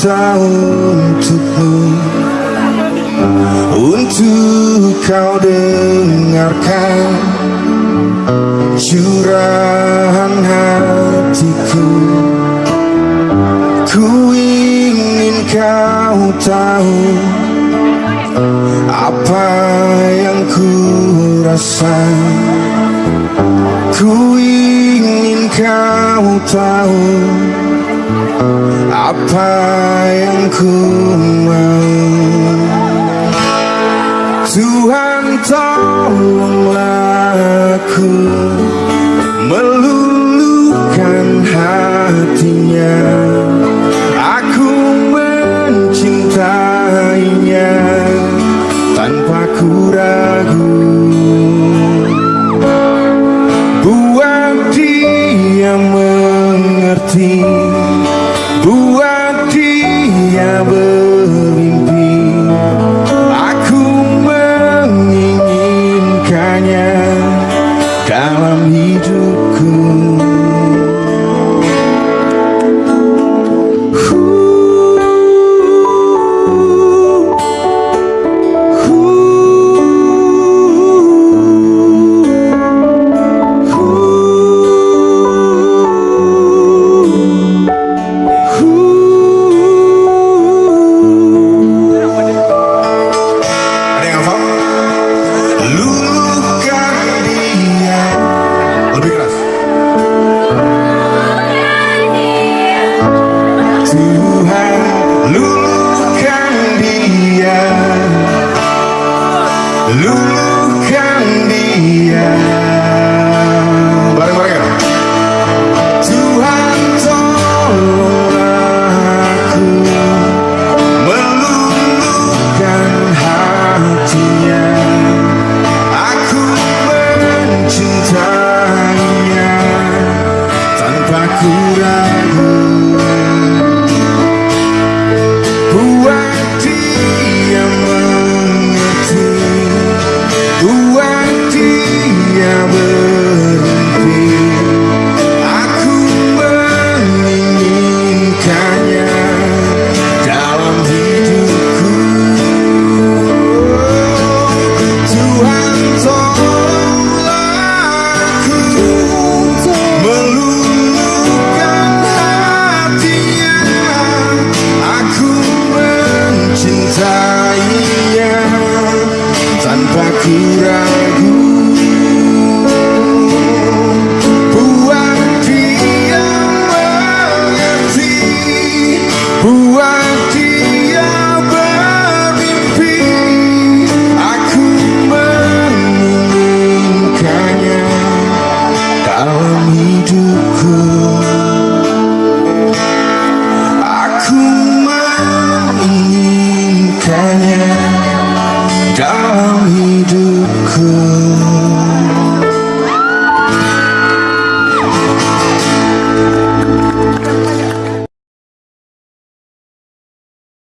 tercipta untukmu. Untuk kau dengarkan curahan hatiku. Ku ingin kau tahu apa yang ku rasa. Ku ingin kau tahu apa yang ku mau? Tuhan tolonglah aku meluluhkan hatinya. Aku mencintainya tanpa ku ragu. Buat dia mengerti Buat dia ber Lose cintanya dalam hidupku